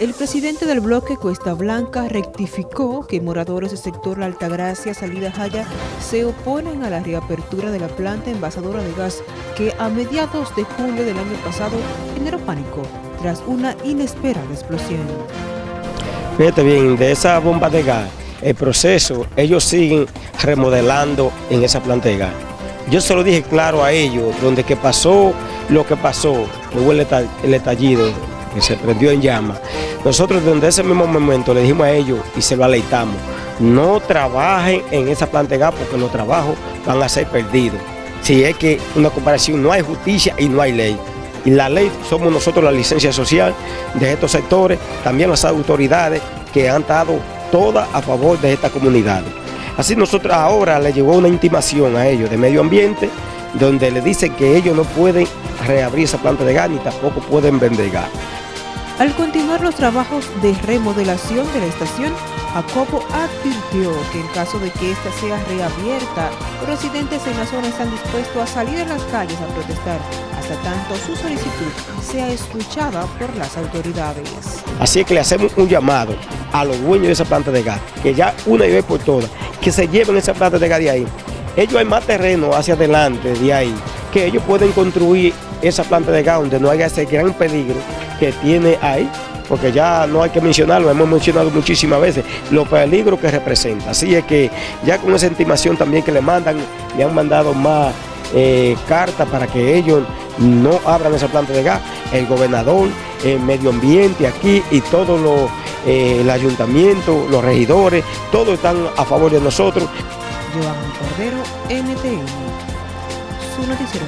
El presidente del bloque Cuesta Blanca rectificó que moradores del sector La Altagracia, Salida Jaya, se oponen a la reapertura de la planta envasadora de gas que a mediados de julio del año pasado generó pánico tras una inesperada explosión. Fíjate bien, de esa bomba de gas, el proceso, ellos siguen remodelando en esa planta de gas. Yo se lo dije claro a ellos, donde que pasó lo que pasó, hubo el estallido, que se prendió en llama. Nosotros desde ese mismo momento le dijimos a ellos y se lo aleitamos, no trabajen en esa planta de gas porque los trabajos van a ser perdidos. Si es que una comparación no hay justicia y no hay ley. Y la ley somos nosotros la licencia social de estos sectores, también las autoridades que han dado todas a favor de esta comunidad. Así nosotros ahora le llegó una intimación a ellos de medio ambiente, donde le dicen que ellos no pueden reabrir esa planta de gas ni tampoco pueden vender gas. Al continuar los trabajos de remodelación de la estación, Jacobo advirtió que en caso de que ésta sea reabierta, residentes en la zona están dispuestos a salir a las calles a protestar hasta tanto su solicitud sea escuchada por las autoridades. Así que le hacemos un llamado a los dueños de esa planta de gas, que ya una y vez por todas, que se lleven esa planta de gas de ahí. Ellos hay más terreno hacia adelante de ahí, que ellos pueden construir esa planta de gas donde no haya ese gran peligro que tiene ahí, porque ya no hay que mencionarlo, hemos mencionado muchísimas veces, los peligros que representa. Así es que ya con esa estimación también que le mandan, le han mandado más eh, cartas para que ellos no abran esa planta de gas, el gobernador, el medio ambiente aquí y todo lo, eh, el ayuntamiento, los regidores, todos están a favor de nosotros. Cordero, NTN, su noticiero